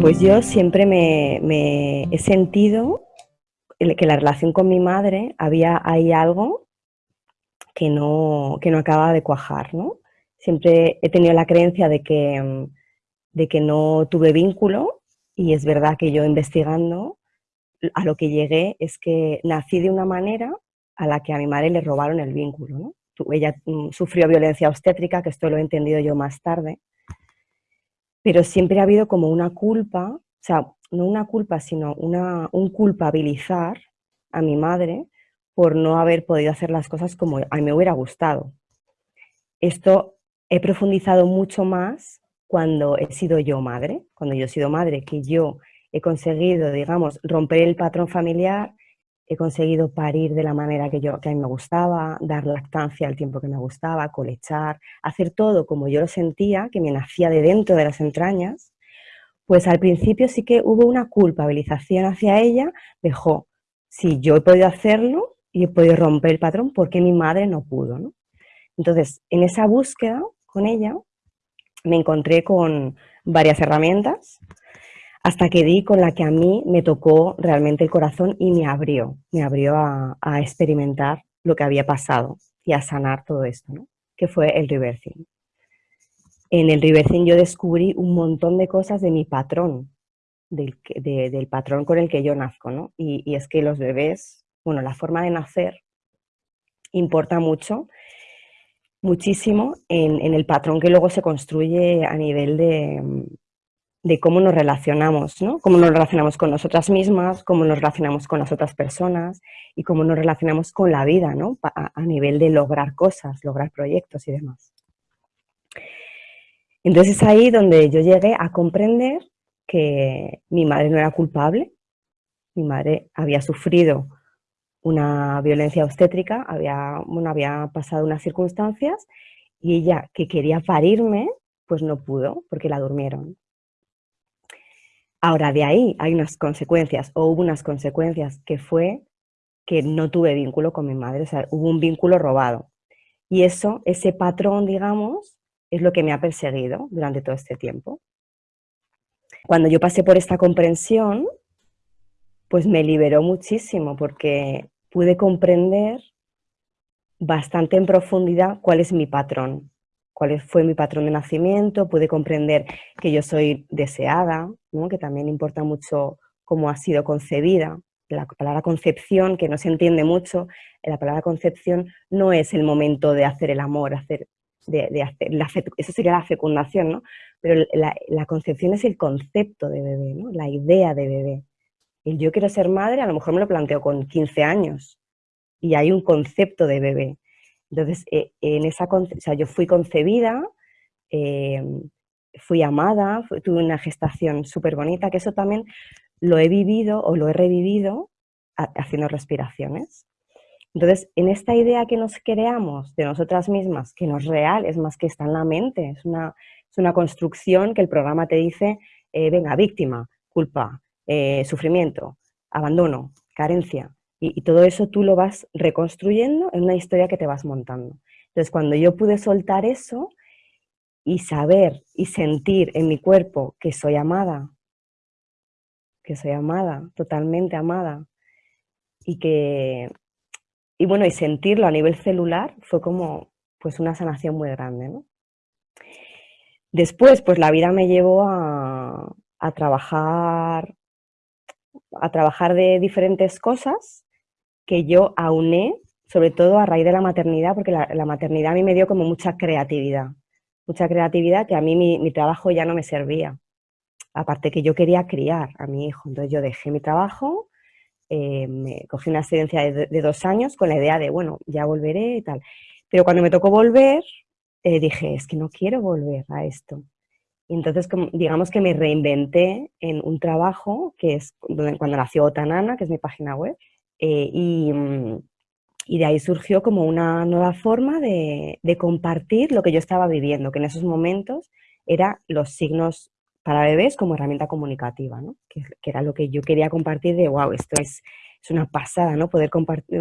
Pues yo siempre me, he sentido que la relación con mi madre había ahí algo que no, que no acaba de cuajar, ¿no? Siempre he tenido la creencia de que, de que no tuve vínculo y es verdad que yo investigando a lo que llegué es que nací de una manera a la que a mi madre le robaron el vínculo, ¿no? Ella mm, sufrió violencia obstétrica, que esto lo he entendido yo más tarde, pero siempre ha habido como una culpa, o sea, no una culpa, sino una, un culpabilizar a mi madre por no haber podido hacer las cosas como a mí me hubiera gustado. Esto he profundizado mucho más cuando he sido yo madre, cuando yo he sido madre, que yo he conseguido, digamos, romper el patrón familiar, he conseguido parir de la manera que, yo, que a mí me gustaba, dar lactancia al tiempo que me gustaba, colechar, hacer todo como yo lo sentía, que me nacía de dentro de las entrañas, pues al principio sí que hubo una culpabilización hacia ella, dejó, si yo he podido hacerlo y he podido romper el patrón, ¿por qué mi madre no pudo? Entonces, en esa búsqueda con ella, me encontré con varias herramientas, hasta que di con la que a mí me tocó realmente el corazón y me abrió, me abrió a, experimentar lo que había pasado y a sanar todo esto, ¿no? que fue el reversing. En el reversing yo descubrí un montón de cosas de mi patrón, del, del patrón con el que yo nazco, ¿no? Y, es que los bebés, bueno, la forma de nacer importa mucho, muchísimo en el patrón que luego se construye a nivel de, de cómo nos relacionamos, ¿no? Cómo nos relacionamos con nosotras mismas, cómo nos relacionamos con las otras personas y cómo nos relacionamos con la vida, ¿no? A, nivel de lograr cosas, lograr proyectos y demás. Entonces es ahí donde yo llegué a comprender que mi madre no era culpable, mi madre había sufrido una violencia obstétrica, había, bueno, había pasado unas circunstancias y ella que quería parirme, pues no pudo porque la durmieron. Ahora, de ahí hay unas consecuencias, o hubo unas consecuencias, que fue que no tuve vínculo con mi madre, o sea, hubo un vínculo robado. Y eso, ese patrón, digamos, es lo que me ha perseguido durante todo este tiempo. Cuando yo pasé por esta comprensión, pues me liberó muchísimo, porque pude comprender bastante en profundidad cuál es mi patrón cuál fue mi patrón de nacimiento, pude comprender que yo soy deseada, que también importa mucho cómo ha sido concebida. La palabra concepción, que no se entiende mucho, la palabra concepción no es el momento de hacer el amor, hacer, de, hacer eso sería la fecundación, ¿no? pero la, concepción es el concepto de bebé, ¿no? la idea de bebé. El yo quiero ser madre a lo mejor me lo planteo con 15 años y hay un concepto de bebé. Entonces, eh, en esa, o sea, yo fui concebida, em, fui amada, tuve una gestación súper bonita, que eso también lo he vivido o lo he revivido haciendo respiraciones. Entonces, en esta idea que nos creamos de nosotras mismas, que no es real, es más que está en la mente, es una, es una construcción que el programa te dice, eh, venga, víctima, culpa, eh, sufrimiento, abandono, carencia. Y, todo eso tú lo vas reconstruyendo en una historia que te vas montando. Entonces, cuando yo pude soltar eso y saber y sentir en mi cuerpo que soy amada, que soy amada, totalmente amada, y que, y bueno, y sentirlo a nivel celular fue como pues una sanación muy grande. Después, pues la vida me llevó a, a trabajar a trabajar de diferentes cosas que yo auné, sobre todo a raíz de la maternidad, porque la, maternidad a mí me dio como mucha creatividad, mucha creatividad que a mí mi, trabajo ya no me servía. Aparte que yo quería criar a mi hijo, entonces yo dejé mi trabajo, eh, me cogí una excedencia de, dos años con la idea de, bueno, ya volveré y tal. Pero cuando me tocó volver, eh, dije, es que no quiero volver a esto. Y entonces, digamos que me reinventé en un trabajo que es cuando nació Otanana, que es mi página web, eh, mm, y, de ahí surgió como una nueva forma de, compartir lo que yo estaba viviendo, que en esos momentos era los signos para bebés como herramienta comunicativa, ¿no? que, era lo que yo quería compartir de, wow, esto es, es una pasada, ¿no? Poder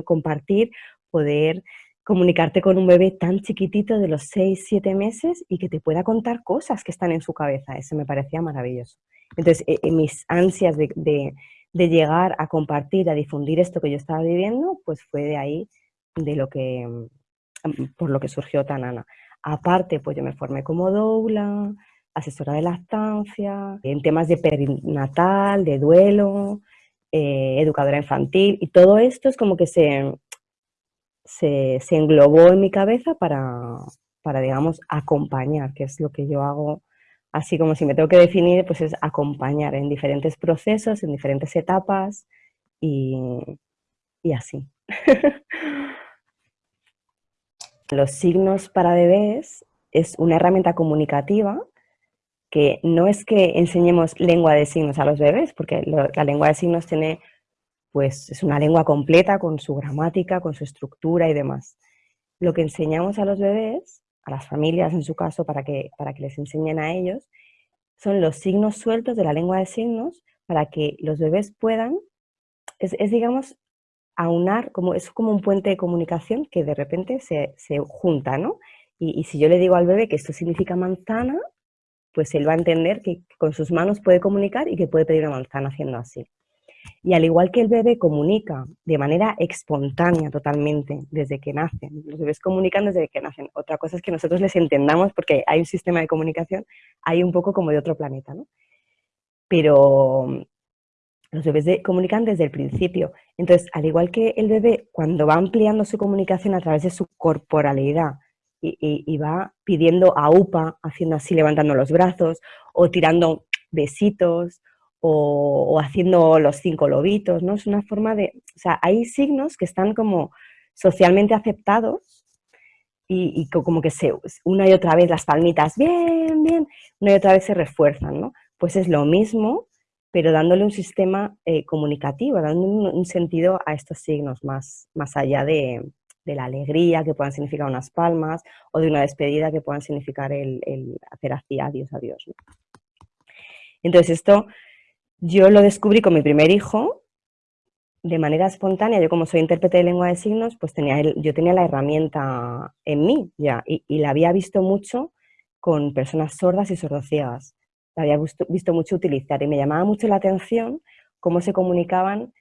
compartir, poder comunicarte con un bebé tan chiquitito de los 6, 7 meses y que te pueda contar cosas que están en su cabeza. Eso me parecía maravilloso. Entonces, en e, mis ansias de, llegar a compartir, a difundir esto que yo estaba viviendo, pues fue de ahí de lo que, mm, por lo que surgió Tanana. Aparte, pues yo me formé como doula, asesora de lactancia, en temas de perinatal, de duelo, eh, educadora infantil, y todo esto es como que se, se, se englobó en mi cabeza para, para, digamos, acompañar, que es lo que yo hago, así como si me tengo que definir, pues es acompañar en diferentes procesos, en diferentes etapas y, y así. Los signos para bebés es una herramienta comunicativa que no es que enseñemos lengua de signos a los bebés, porque la lengua de signos tiene, pues es una lengua completa con su gramática, con su estructura y demás. Lo que enseñamos a los bebés, a las familias en su caso, para que, para que les enseñen a ellos, son los signos sueltos de la lengua de signos para que los bebés puedan, es, digamos, aunar, como, es como un puente de comunicación que de repente se, junta, ¿no? Y, y si yo le digo al bebé que esto significa manzana, pues él va a entender que con sus manos puede comunicar y que puede pedir una manzana haciendo así. Y al igual que el bebé comunica de manera espontánea totalmente desde que nacen, los bebés comunican desde que nacen. Otra cosa es que nosotros les entendamos porque hay un sistema de comunicación, hay un poco como de otro planeta, ¿no? Pero los bebés comunican desde el principio. Entonces, al igual que el bebé, cuando va ampliando su comunicación a través de su corporalidad, y, va pidiendo a UPA, haciendo así, levantando los brazos, o tirando besitos, o, haciendo los cinco lobitos, ¿no? Es una forma de... O sea, hay signos que están como socialmente aceptados y, como que se, una y otra vez las palmitas, bien, bien, una y otra vez se refuerzan, ¿no? Pues es lo mismo, pero dándole un sistema eh, comunicativo, dando un, sentido a estos signos más, más allá de, la alegría, que puedan significar unas palmas, o de una despedida, que puedan significar el, hacer así, adiós, adiós. Entonces esto yo lo descubrí con mi primer hijo, de manera espontánea, yo como soy intérprete de lengua de signos, pues tenía yo tenía la herramienta en mí ya, y, la había visto mucho con personas sordas y sordociegas. La había visto, mucho utilizar y me llamaba mucho la atención cómo se comunicaban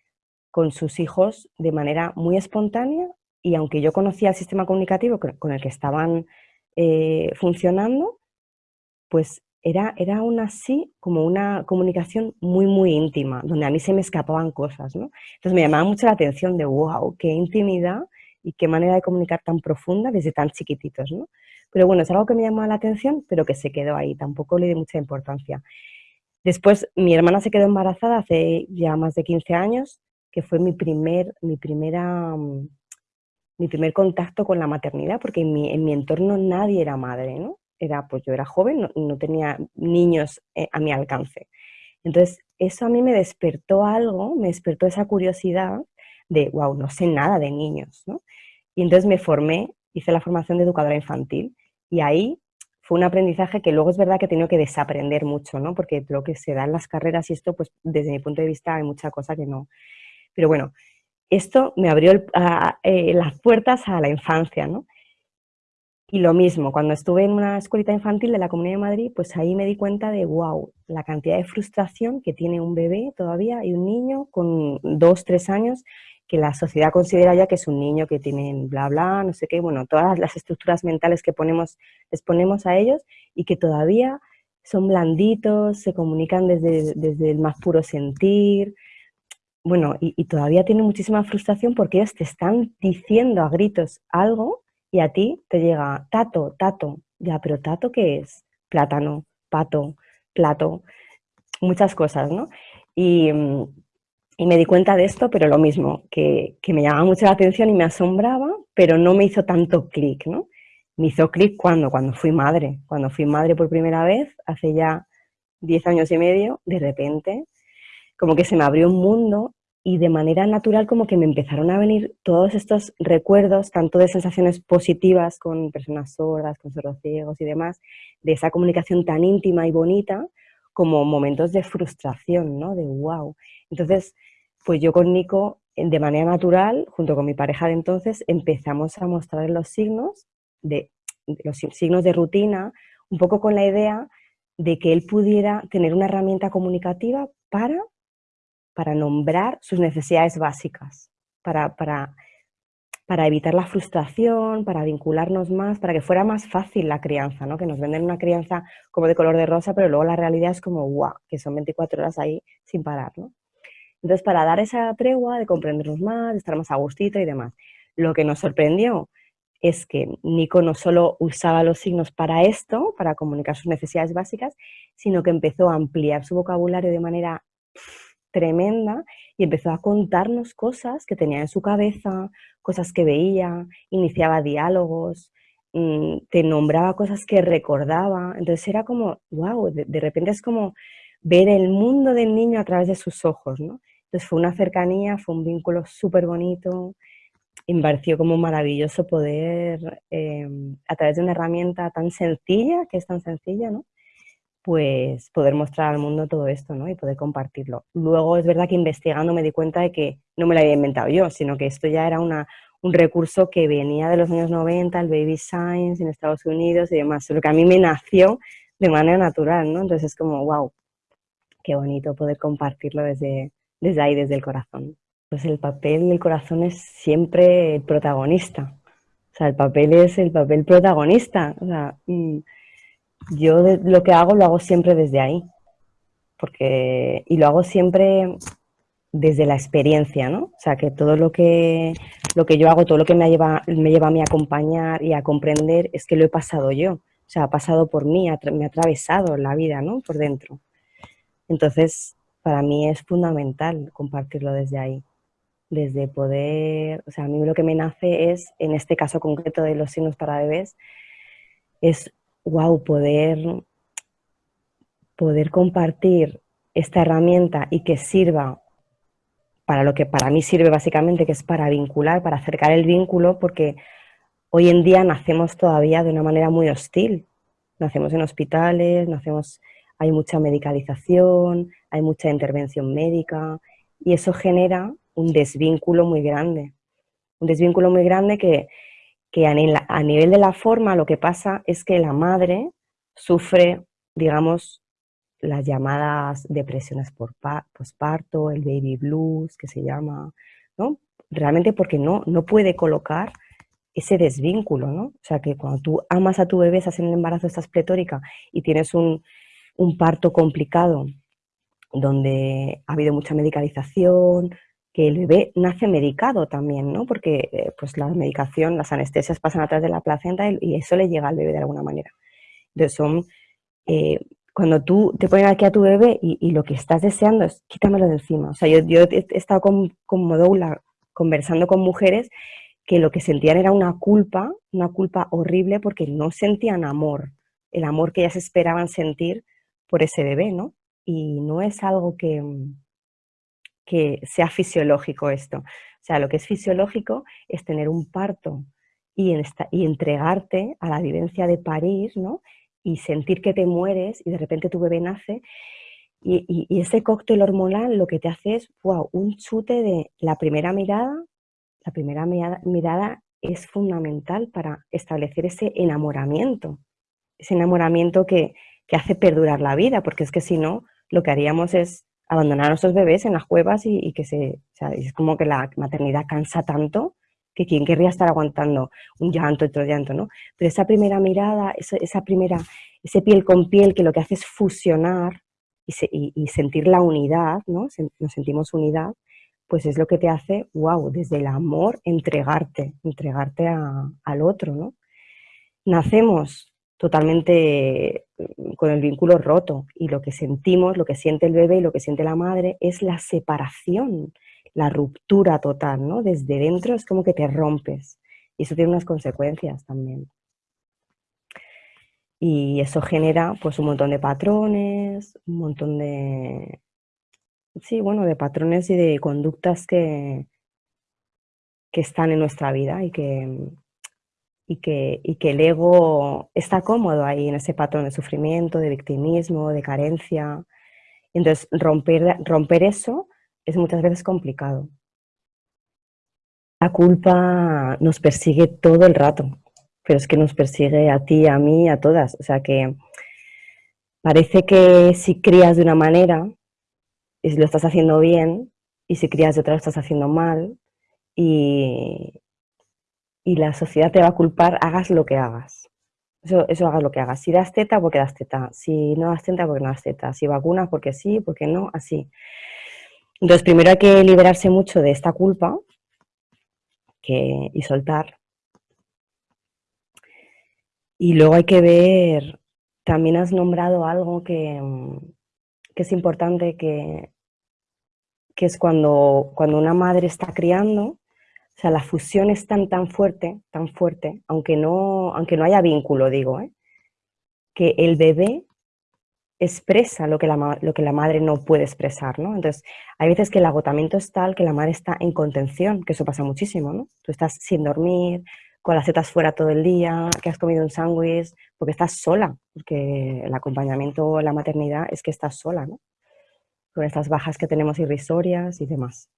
con sus hijos de manera muy espontánea y aunque yo conocía el sistema comunicativo con el que estaban eh, funcionando, pues era, era aún así como una comunicación muy, muy íntima, donde a mí se me escapaban cosas, ¿no? Entonces me llamaba mucho la atención de, wow, qué intimidad y qué manera de comunicar tan profunda desde tan chiquititos, ¿no? Pero bueno, es algo que me llamaba la atención, pero que se quedó ahí, tampoco le di mucha importancia. Después, mi hermana se quedó embarazada hace ya más de 15 años, que fue mi, primer, mi primera mm, mi primer contacto con la maternidad, porque en mi, en mi entorno nadie era madre, ¿no? Era, pues yo era joven, no, tenía niños eh, a mi alcance. Entonces, eso a mí me despertó algo, me despertó esa curiosidad de, wow, no sé nada de niños, ¿no? Y entonces me formé, hice la formación de educadora infantil, y ahí fue un aprendizaje que luego es verdad que he tenido que desaprender mucho, ¿no? Porque lo que se da en las carreras y esto, pues desde mi punto de vista hay mucha cosa que no. Pero bueno, esto me abrió eh, las puertas a la infancia, ¿no? Y lo mismo, cuando estuve en una escuelita infantil de la Comunidad de Madrid, pues ahí me di cuenta de, wow, la cantidad de frustración que tiene un bebé todavía y un niño con dos, tres años, que la sociedad considera ya que es un niño que tiene bla, bla, no sé qué, bueno, todas las estructuras mentales que ponemos, les ponemos a ellos y que todavía son blanditos, se comunican desde, desde el más puro sentir, bueno, y, todavía tiene muchísima frustración porque ellos te están diciendo a gritos algo y a ti te llega tato, tato, ya, pero tato ¿qué es? Plátano, pato, plato, muchas cosas, ¿no? Y, mm, me di cuenta de esto, pero lo mismo, que, que, me llamaba mucho la atención y me asombraba, pero no me hizo tanto clic, ¿no? Me hizo clic cuando, cuando fui madre, cuando fui madre por primera vez, hace ya 10 años y medio, de repente como que se me abrió un mundo y de manera natural como que me empezaron a venir todos estos recuerdos, tanto de sensaciones positivas con personas sordas, con ciegos y demás, de esa comunicación tan íntima y bonita, como momentos de frustración, ¿no? De wow. Entonces, pues yo con Nico, de manera natural, junto con mi pareja de entonces, empezamos a mostrar los signos de los signos de rutina, un poco con la idea de que él pudiera tener una herramienta comunicativa para, para nombrar sus necesidades básicas, para, para, para, evitar la frustración, para vincularnos más, para que fuera más fácil la crianza, ¿no? que nos venden una crianza como de color de rosa, pero luego la realidad es como, guau, que son 24 horas ahí sin parar. ¿no? Entonces, para dar esa tregua de comprendernos más, de estar más a gustito y demás. Lo que nos sorprendió es que Nico no solo usaba los signos para esto, para comunicar sus necesidades básicas, sino que empezó a ampliar su vocabulario de manera tremenda y empezó a contarnos cosas que tenía en su cabeza, cosas que veía, iniciaba diálogos, mm, te nombraba cosas que recordaba. Entonces era como, wow, de, repente es como ver el mundo del niño a través de sus ojos, ¿no? Entonces fue una cercanía, fue un vínculo súper bonito, y me pareció como maravilloso poder, em, a través de una herramienta tan sencilla, que es tan sencilla, ¿no? Pues poder mostrar al mundo todo esto ¿no? y poder compartirlo. Luego es verdad que investigando me di cuenta de que no me lo había inventado yo, sino que esto ya era una, un recurso que venía de los años 90, el Baby Science en Estados Unidos y demás, lo que a mí me nació de manera natural, ¿no? Entonces es como, wow, qué bonito poder compartirlo desde, desde ahí, desde el corazón pues el papel, el corazón es siempre el protagonista. O sea, el papel es el papel protagonista. O sea, mm, yo lo que hago lo hago siempre desde ahí. Porque, y lo hago siempre desde la experiencia, ¿no? O sea, que todo lo que, lo que yo hago, todo lo que me lleva, me lleva a mí a acompañar y a comprender es que lo he pasado yo. O sea, ha pasado por mí, me ha atravesado la vida, ¿no? Por dentro. Entonces, para mí es fundamental compartirlo desde ahí desde poder, o sea, a mí lo que me nace es, en este caso concreto de los signos para bebés, es, wow, poder, poder compartir esta herramienta y que sirva para lo que para mí sirve básicamente, que es para vincular, para acercar el vínculo, porque hoy en día nacemos todavía de una manera muy hostil. Nacemos en hospitales, nacemos, hay mucha medicalización, hay mucha intervención médica, y eso genera un desvínculo muy grande. Un desvínculo muy grande que, a, nivel de la forma lo que pasa es que la madre sufre, digamos, las llamadas depresiones por posparto, el baby blues, que se llama, ¿no? Realmente porque no, no puede colocar ese desvínculo, ¿no? O sea, que cuando tú amas a tu bebé, estás en el embarazo, estás pletórica y tienes un, un parto complicado donde ha habido mucha medicalización, que el bebé nace medicado también, ¿no? Porque eh, pues la medicación, las anestesias pasan atrás de la placenta y, eso le llega al bebé de alguna manera. Entonces son, eh, cuando tú te pones aquí a tu bebé y, lo que estás deseando es quítamelo de encima. O sea, yo, yo he estado con, con Modoula conversando con mujeres que lo que sentían era una culpa, una culpa horrible porque no sentían amor, el amor que ellas esperaban sentir por ese bebé, ¿no? Y no es algo que, que sea fisiológico esto. O sea, lo que es fisiológico es tener un parto y, entregarte a la vivencia de parir, ¿no? Y sentir que te mueres y de repente tu bebé nace. Y, ese cóctel hormonal lo que te hace es, wow, un chute de la primera mirada. La primera mirada, es fundamental para establecer ese enamoramiento. Ese enamoramiento que, que hace perdurar la vida, porque es que si no, lo que haríamos es abandonar a nuestros bebés en las cuevas y, que se, o es como que la maternidad cansa tanto que quién querría estar aguantando un llanto, otro llanto, ¿no? Pero esa primera mirada, esa, primera, ese piel con piel que lo que hace es fusionar y, sentir la unidad, ¿no? Nos sentimos unidad, pues es lo que te hace, wow, desde el amor, entregarte, entregarte al otro, ¿no? Nacemos totalmente mm, con el vínculo roto y lo que sentimos, lo que siente el bebé y lo que siente la madre es la separación, la ruptura total, ¿no? Desde dentro es como que te rompes y eso tiene unas consecuencias también. Y eso genera pues un montón de patrones, un montón de, sí, bueno, de patrones y de conductas que, que están en nuestra vida y que, y que, y que el ego está cómodo ahí en ese patrón de sufrimiento, de victimismo, de carencia. Entonces, romper, romper eso es muchas veces complicado. La culpa nos persigue todo el rato, pero es que nos persigue a ti, a mí, a todas. O sea que Parece que si crías de una manera, lo estás haciendo bien, y si crías de otra lo estás haciendo mal, y, y la sociedad te va a culpar hagas lo que hagas. Eso, eso hagas lo que hagas. Si das teta, porque das teta. Si no das teta, porque no das teta. Si vacunas, porque sí, porque no, así. Entonces, primero hay que liberarse mucho de esta culpa y soltar. Y luego hay que ver, también has nombrado algo que, que es importante, que, que es cuando, cuando una madre está criando, o sea, la fusión es tan, tan fuerte, tan fuerte, aunque no, aunque no haya vínculo, digo, ¿eh? que el bebé expresa lo que, la, lo que la madre no puede expresar, ¿no? Entonces, hay veces que el agotamiento es tal que la madre está en contención, que eso pasa muchísimo, ¿no? Tú estás sin dormir, con las tetas fuera todo el día, que has comido un sándwich, porque estás sola, porque el acompañamiento la maternidad es que estás sola, ¿no? Con estas bajas que tenemos irrisorias y demás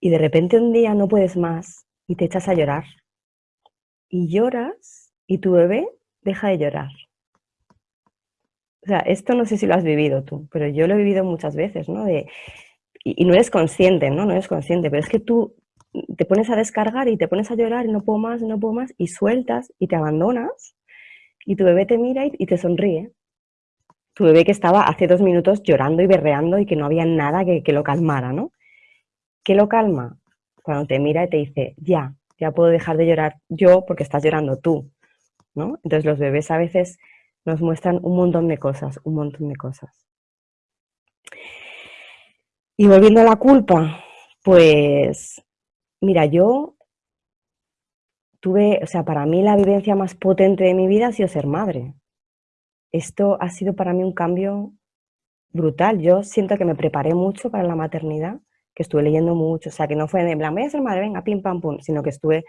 y de repente un día no puedes más y te echas a llorar. Y lloras y tu bebé deja de llorar. O sea, esto no sé si lo has vivido tú, pero yo lo he vivido muchas veces, ¿no? De, y, no eres consciente, ¿no? No eres consciente, pero es que tú te pones a descargar y te pones a llorar y no puedo más, no puedo más, y sueltas y te abandonas y tu bebé te mira y, te sonríe. Tu bebé que estaba hace dos minutos llorando y berreando y que no había nada que, que lo calmara, ¿no? ¿Qué lo calma? Cuando te mira y te dice, ya, ya puedo dejar de llorar yo porque estás llorando tú, ¿no? Entonces los bebés a veces nos muestran un montón de cosas, un montón de cosas. Y volviendo a la culpa, pues, mira, yo tuve, o sea, para mí la vivencia más potente de mi vida ha sido ser madre. Esto ha sido para mí un cambio brutal. Yo siento que me preparé mucho para la maternidad que estuve leyendo mucho, o sea, que no fue de plan, voy a ser madre, venga, pim, pam, pum, sino que estuve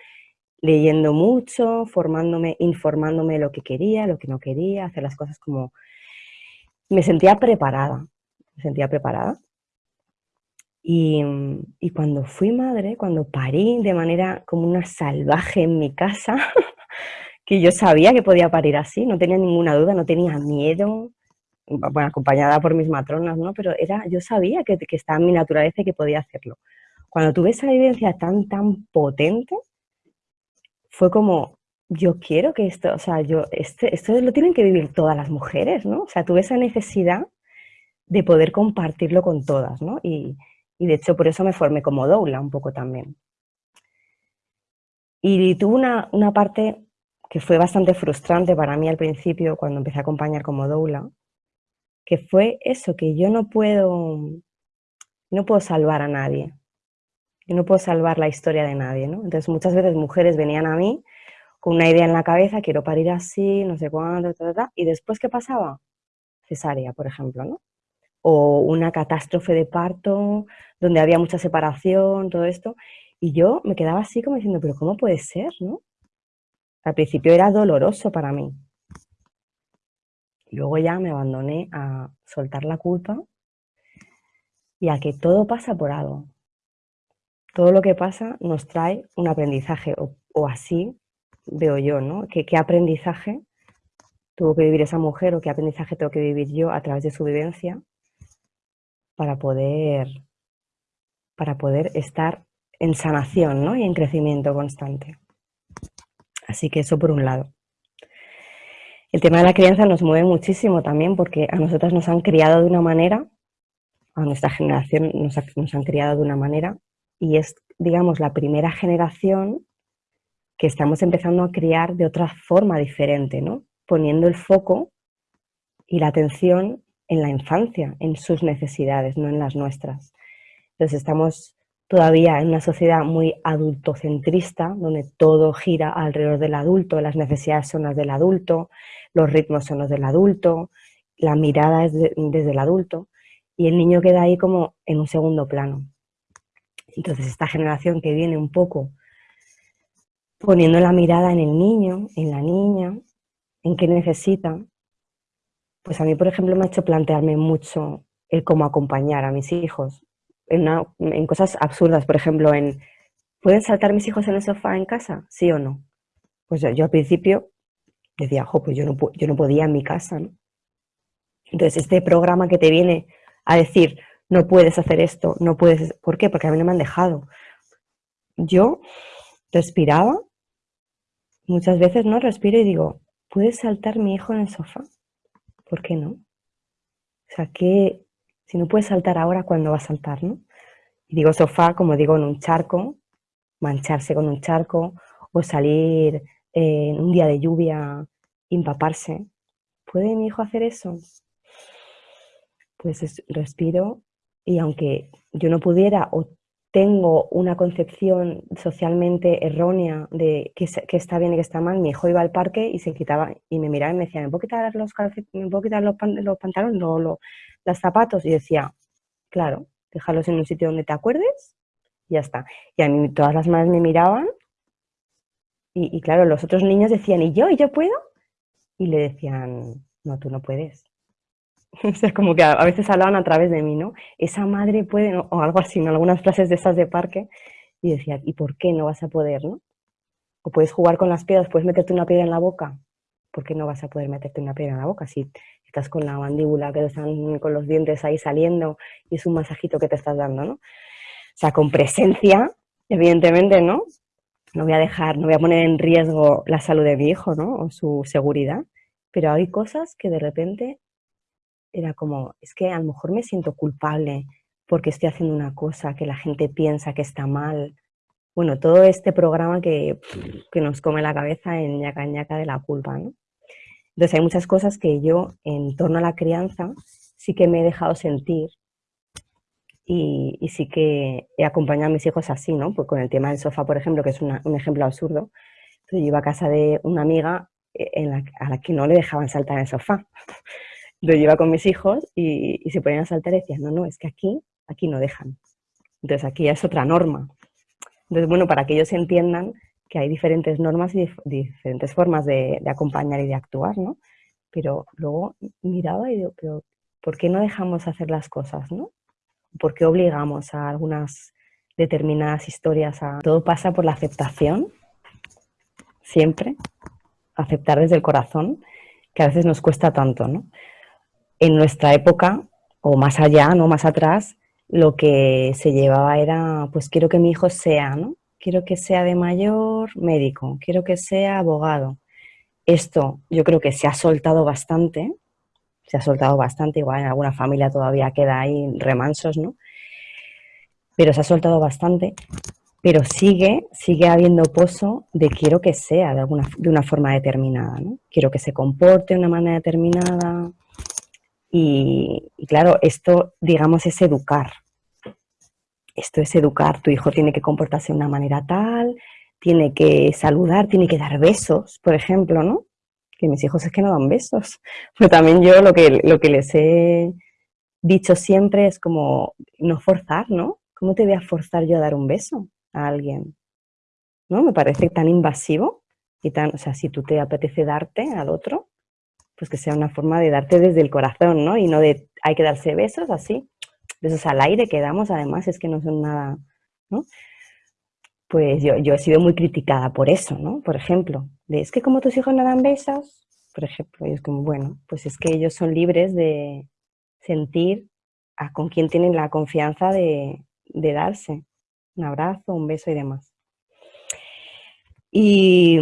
leyendo mucho, formándome, informándome de lo que quería, lo que no quería, hacer las cosas como... Me sentía preparada, me sentía preparada. Y, y cuando fui madre, cuando parí de manera como una salvaje en mi casa, que yo sabía que podía parir así, no tenía ninguna duda, no tenía miedo, bueno, acompañada por mis matronas, ¿no? Pero era, yo sabía que, que estaba en mi naturaleza y que podía hacerlo. Cuando tuve esa vivencia tan, tan potente, fue como, yo quiero que esto, o sea, yo, este, esto lo tienen que vivir todas las mujeres, ¿no? O sea, tuve esa necesidad de poder compartirlo con todas, ¿no? Y, y de hecho por eso me formé como doula un poco también. Y tuve una, una parte que fue bastante frustrante para mí al principio cuando empecé a acompañar como doula, que fue eso, que yo no puedo, no puedo salvar a nadie, yo no puedo salvar la historia de nadie, ¿no? Entonces muchas veces mujeres venían a mí con una idea en la cabeza, quiero parir así, no sé cuándo, y después ¿qué pasaba? Cesárea, por ejemplo, ¿no? O una catástrofe de parto, donde había mucha separación, todo esto, y yo me quedaba así como diciendo, pero ¿cómo puede ser, no? Al principio era doloroso para mí, Luego ya me abandoné a soltar la culpa y a que todo pasa por algo. Todo lo que pasa nos trae un aprendizaje, o, así veo yo, ¿no? ¿Qué, ¿Qué, aprendizaje tuvo que vivir esa mujer o qué aprendizaje tengo que vivir yo a través de su vivencia para poder, para poder estar en sanación ¿no? y en crecimiento constante. Así que eso por un lado. El tema de la crianza nos mueve muchísimo también porque a nosotras nos han criado de una manera, a nuestra generación nos, han criado de una manera y es, digamos, la primera generación que estamos empezando a criar de otra forma diferente, ¿no? Poniendo el foco y la atención en la infancia, en sus necesidades, no en las nuestras. Entonces estamos todavía en una sociedad muy adultocentrista, donde todo gira alrededor del adulto, las necesidades son las del adulto, los ritmos son los del adulto, la mirada es desde el adulto y el niño queda ahí como en un segundo plano. Entonces esta generación que viene un poco poniendo la mirada en el niño, en la niña, en qué necesita, pues a mí, por ejemplo, me ha hecho plantearme mucho el cómo acompañar a mis hijos en, en cosas absurdas, por ejemplo, en ¿pueden saltar mis hijos en el sofá en casa? ¿Sí o no? Pues yo, yo al principio decía, jo, pues yo no, yo no podía en mi casa. Entonces, este programa que te viene a decir, no puedes hacer esto, no puedes... ¿Por qué? Porque a mí no me han dejado. Yo respiraba, muchas veces no respiro y digo, ¿puede saltar mi hijo en el sofá? ¿Por qué no? O sea, que si no puede saltar ahora, ¿cuándo va a saltar, no? Y digo sofá, como digo, en un charco, mancharse con un charco, o salir en un día de lluvia, empaparse. ¿Puede mi hijo hacer eso? Pues respiro y aunque yo no pudiera o tengo una concepción socialmente errónea de que, está bien y que está mal, mi hijo iba al parque y se quitaba y me miraba y me decía, ¿me puedo quitar los, ¿me puedo quitar los, pantalones, los, los zapatos? Y decía, claro, déjalos en un sitio donde te acuerdes y ya está. Y a mí todas las madres me miraban y, claro, los otros niños decían, ¿y yo? ¿Y yo puedo? Y le decían, no, tú no puedes. o sea, como que a, veces hablaban a través de mí, ¿no? Esa madre puede, o algo así, ¿no? Algunas frases de esas de parque. Y decía, ¿y por qué no vas a poder, no? O puedes jugar con las piedras, puedes meterte una piedra en la boca. ¿Por qué no vas a poder meterte una piedra en la boca si estás con la mandíbula, que están con los dientes ahí saliendo y es un masajito que te estás dando, ¿no? O sea, con presencia, evidentemente, ¿no? no voy a dejar, no voy a poner en riesgo la salud de mi hijo, ¿no? O su seguridad, pero hay cosas que de repente era como, es que a lo mejor me siento culpable porque estoy haciendo una cosa que la gente piensa que está mal. Bueno, todo este programa que, que nos come la cabeza en ñaca ñaca de la culpa, ¿no? Entonces hay muchas cosas que yo en torno a la crianza sí que me he dejado sentir y, sí que he acompañado a mis hijos así, ¿no? Pues con el tema del sofá, por ejemplo, que es un ejemplo absurdo. yo iba a casa de una amiga eh, a la que no le dejaban saltar en el sofá. Yo iba con mis hijos y, se ponían a saltar y decían, no, no, es que aquí, aquí no dejan. Entonces aquí ya es otra norma. Entonces, bueno, para que ellos entiendan que hay diferentes normas y diferentes formas de, de, acompañar y de actuar, ¿no? Pero luego miraba y digo, pero ¿por qué no dejamos hacer las cosas, no? ¿Por qué obligamos a algunas determinadas historias a... Todo pasa por la aceptación, siempre, aceptar desde el corazón, que a veces nos cuesta tanto, ¿no? En nuestra época, o más allá, no más atrás, lo que se llevaba era, pues quiero que mi hijo sea, ¿no? Quiero que sea de mayor médico, quiero que sea abogado. Esto yo creo que se ha soltado bastante, se ha soltado bastante, igual en alguna familia todavía queda ahí remansos, ¿no? Pero se ha soltado bastante, pero sigue, sigue habiendo pozo de quiero que sea de, alguna, de una forma determinada, ¿no? Quiero que se comporte de una manera determinada y, claro, esto, digamos, es educar. Esto es educar, tu hijo tiene que comportarse de una manera tal, tiene que saludar, tiene que dar besos, por ejemplo, ¿no? que mis hijos es que no dan besos. Pero también yo lo que, lo que les he dicho siempre es como no forzar, ¿no? ¿Cómo te voy a forzar yo a dar un beso a alguien? ¿No? Me parece tan invasivo y tan, o sea, si tú te apetece darte al otro, pues que sea una forma de darte desde el corazón, ¿no? Y no de hay que darse besos así, besos al aire que damos, además es que no son nada, ¿no? Pues yo, he sido muy criticada por eso, ¿no? Por ejemplo, es que como tus hijos no dan besos, por ejemplo, y es como, bueno, pues es que ellos son libres de sentir a con quién tienen la confianza de, de darse un abrazo, un beso y demás. Y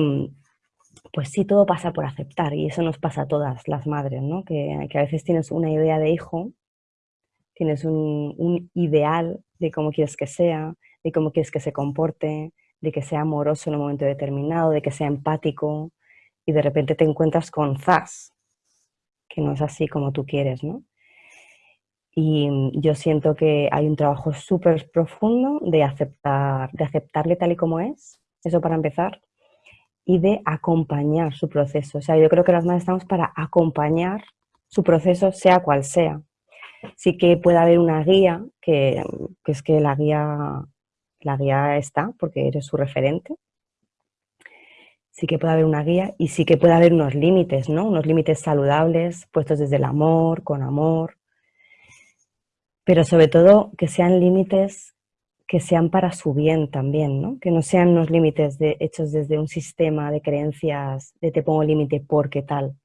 pues sí, todo pasa por aceptar y eso nos pasa a todas las madres, ¿no? Que, a veces tienes una idea de hijo, tienes un, ideal de cómo quieres que sea, de cómo quieres que se comporte, de que sea amoroso en un momento determinado, de que sea empático, y de repente te encuentras con zas, que no es así como tú quieres, ¿no? Y yo siento que hay un trabajo súper profundo de aceptarle tal y como es, eso para empezar, y de acompañar su proceso. O sea, yo creo que las madres estamos para acompañar su proceso, sea cual sea. Sí que puede haber una guía, que, es que la guía la guía está porque eres su referente. Sí que puede haber una guía y sí que puede haber unos límites, ¿no? Unos límites saludables, puestos desde el amor, con amor. Pero sobre todo que sean límites que sean para su bien también, ¿no? Que no sean unos límites de, hechos desde un sistema de creencias de te pongo límite porque tal,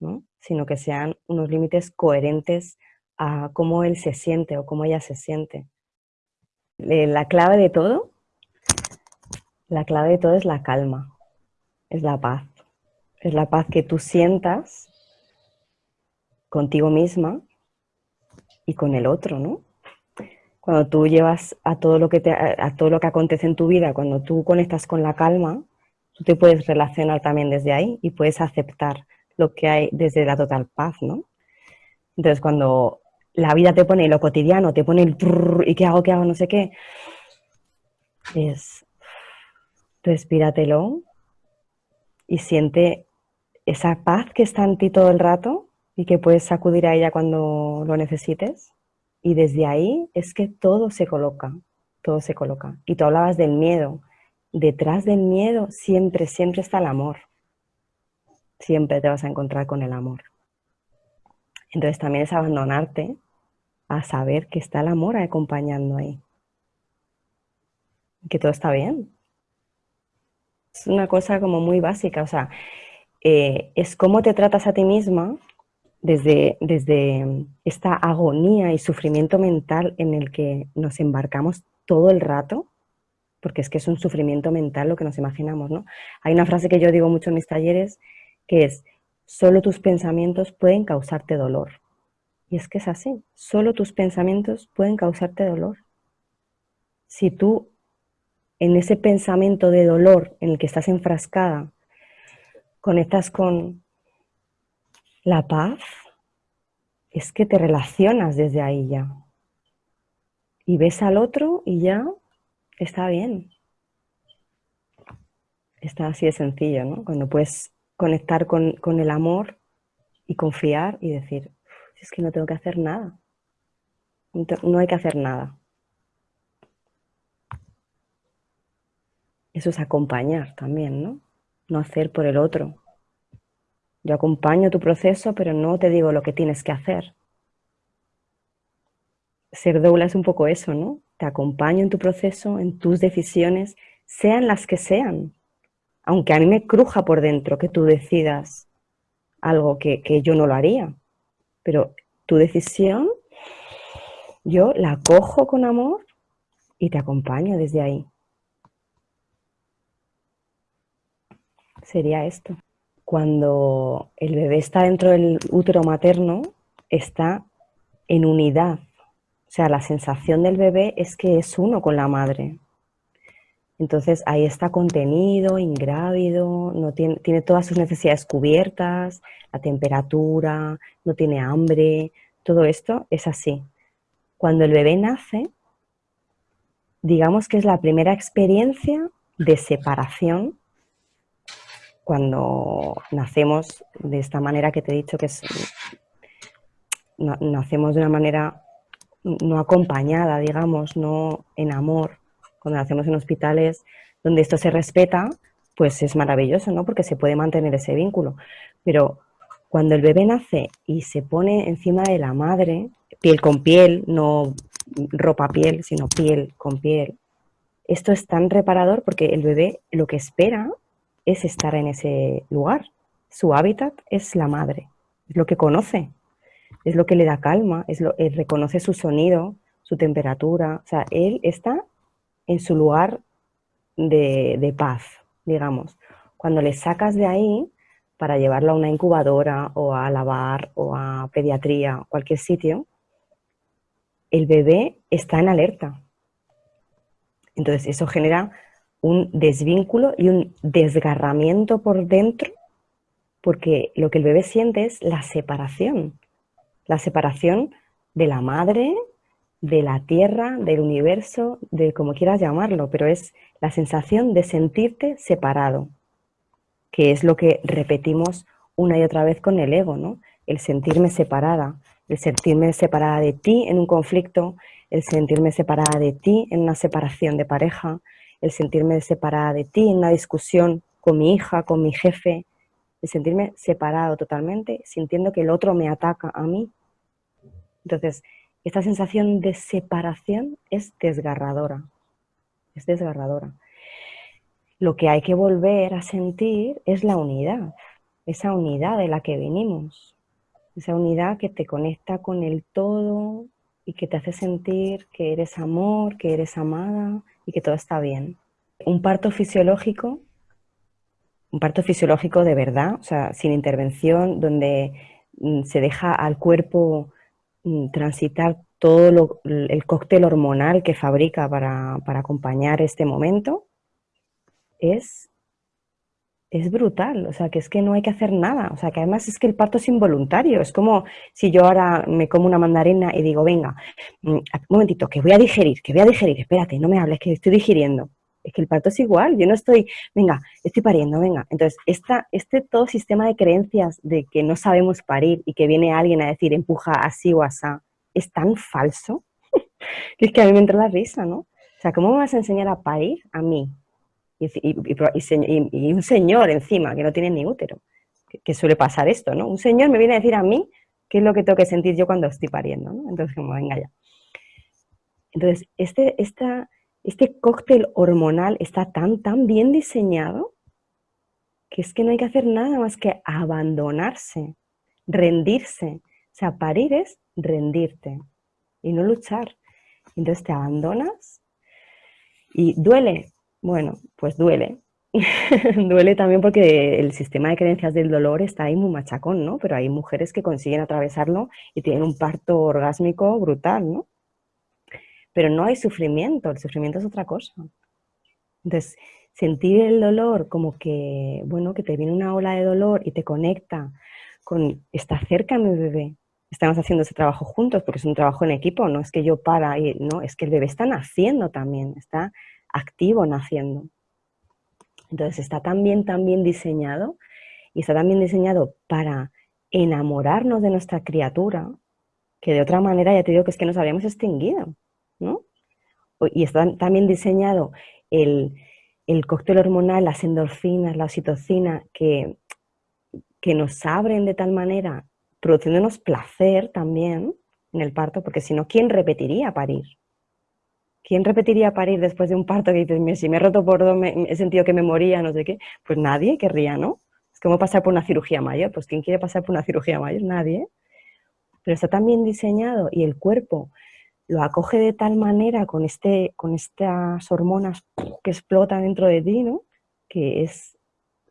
¿no? sino que sean unos límites coherentes a cómo él se siente o cómo ella se siente. La clave de todo, la clave de todo es la calma, es la paz. Es la paz que tú sientas contigo misma y con el otro, ¿no? Cuando tú llevas a todo lo que te, a todo lo que acontece en tu vida, cuando tú conectas con la calma, tú te puedes relacionar también desde ahí y puedes aceptar lo que hay desde la total paz, ¿no? Entonces, cuando la vida te pone lo cotidiano, te pone el y qué hago, qué hago, no sé qué, es respíratelo y siente esa paz que está en ti todo el rato y que puedes acudir a ella cuando lo necesites. Y desde ahí es que todo se coloca, todo se coloca. Y tú hablabas del miedo. Detrás del miedo siempre, siempre está el amor. Siempre te vas a encontrar con el amor. Entonces también es abandonarte a saber que está el amor acompañando ahí. Que todo está bien. Es una cosa como muy básica, o sea, eh, es cómo te tratas a ti misma desde, desde esta agonía y sufrimiento mental en el que nos embarcamos todo el rato, porque es que es un sufrimiento mental lo que nos imaginamos, ¿no? Hay una frase que yo digo mucho en mis talleres, que es, solo tus pensamientos pueden causarte dolor. Y es que es así, solo tus pensamientos pueden causarte dolor. Si tú en ese pensamiento de dolor en el que estás enfrascada, conectas con la paz, es que te relacionas desde ahí ya. Y ves al otro y ya está bien. Está así de sencillo, ¿no? Cuando puedes conectar con, con el amor y confiar y decir, es que no tengo que hacer nada. No hay que hacer nada. Eso es acompañar también, ¿no? No hacer por el otro. Yo acompaño tu proceso, pero no te digo lo que tienes que hacer. Ser doula es un poco eso, ¿no? Te acompaño en tu proceso, en tus decisiones, sean las que sean. Aunque a mí me cruja por dentro que tú decidas algo que, que yo no lo haría. Pero tu decisión, yo la cojo con amor y te acompaño desde ahí. Sería esto. Cuando el bebé está dentro del útero materno, está en unidad. O sea, la sensación del bebé es que es uno con la madre. Entonces ahí está contenido, ingrávido, no tiene, tiene todas sus necesidades cubiertas, la temperatura, no tiene hambre, todo esto es así. Cuando el bebé nace, digamos que es la primera experiencia de separación cuando nacemos de esta manera que te he dicho que es, nacemos de una manera no acompañada, digamos, no en amor, cuando nacemos en hospitales donde esto se respeta, pues es maravilloso, ¿no? Porque se puede mantener ese vínculo. Pero cuando el bebé nace y se pone encima de la madre, piel con piel, no ropa piel, sino piel con piel, esto es tan reparador porque el bebé lo que espera es estar en ese lugar. Su hábitat es la madre, es lo que conoce, es lo que le da calma, es lo, él reconoce su sonido, su temperatura, o sea, él está en su lugar de, paz, digamos. Cuando le sacas de ahí para llevarlo a una incubadora o a lavar o a pediatría, cualquier sitio, el bebé está en alerta. Entonces eso genera un desvínculo y un desgarramiento por dentro, porque lo que el bebé siente es la separación, la separación de la madre, de la tierra, del universo, de como quieras llamarlo, pero es la sensación de sentirte separado, que es lo que repetimos una y otra vez con el ego, ¿no? El sentirme separada, el sentirme separada de ti en un conflicto, el sentirme separada de ti en una separación de pareja, el sentirme separada de ti en una discusión con mi hija, con mi jefe, el sentirme separado totalmente, sintiendo que el otro me ataca a mí. Entonces, esta sensación de separación es desgarradora, es desgarradora. Lo que hay que volver a sentir es la unidad, esa unidad de la que venimos, esa unidad que te conecta con el todo y que te hace sentir que eres amor, que eres amada que todo está bien. Un parto fisiológico, un parto fisiológico de verdad, o sea, sin intervención, donde mm, se deja al cuerpo mm, transitar todo el cóctel hormonal que fabrica para, para acompañar este momento, es es brutal, o sea, que es que no hay que hacer nada, o sea, que además es que el parto es involuntario, es como si yo ahora me como una mandarina y digo, venga, mm, un momentito, que voy a digerir, que voy a digerir, espérate, no me hables, que estoy digiriendo. Es que el parto es igual, yo no estoy, venga, estoy pariendo, venga. Entonces, esta, este todo sistema de creencias de que no sabemos parir y que viene alguien a decir empuja así o asá, es tan falso, que es que a mí me entra la risa, ¿no? O sea, ¿cómo me vas a enseñar a parir a mí, y, un señor encima que no tiene ni útero, que, suele pasar esto, ¿no? Un señor me viene a decir a mí qué es lo que tengo que sentir yo cuando estoy pariendo, ¿no? Entonces, como, venga ya. Entonces, este, este cóctel hormonal está tan, tan bien diseñado que es que no hay que hacer nada más que abandonarse, rendirse. O sea, parir es rendirte y no luchar. Entonces te abandonas y duele, bueno, pues duele. duele también porque el sistema de creencias del dolor está ahí muy machacón, ¿no? Pero hay mujeres que consiguen atravesarlo y tienen un parto orgásmico brutal, ¿no? Pero no hay sufrimiento, el sufrimiento es otra cosa. Entonces, sentir el dolor como que, bueno, que te viene una ola de dolor y te conecta con, está cerca mi bebé, estamos haciendo ese trabajo juntos porque es un trabajo en equipo, no es que yo para y no, es que el bebé está naciendo también, está activo naciendo. Entonces está tan bien, tan bien diseñado y está tan bien diseñado para enamorarnos de nuestra criatura que de otra manera ya te digo que es que nos habríamos extinguido, ¿no? Y está tan bien diseñado el, cóctel hormonal, las endorfinas, la oxitocina, que, que nos abren de tal manera, produciéndonos placer también en el parto, porque si no, ¿quién repetiría parir? ¿Quién repetiría parir después de un parto que dices, si me he roto por dos, he sentido que me moría, no sé qué? Pues nadie querría, ¿no? Es como pasar por una cirugía mayor, pues ¿quién quiere pasar por una cirugía mayor? Nadie. Pero está tan bien diseñado y el cuerpo lo acoge de tal manera con, este, con estas hormonas que explotan dentro de ti, ¿no? Que es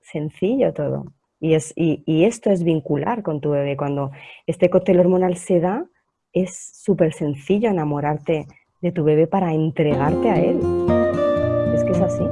sencillo todo. Y, es, y, y esto es vincular con tu bebé. Cuando este cóctel hormonal se da, es súper sencillo enamorarte de tu bebé para entregarte a él. Es que es así.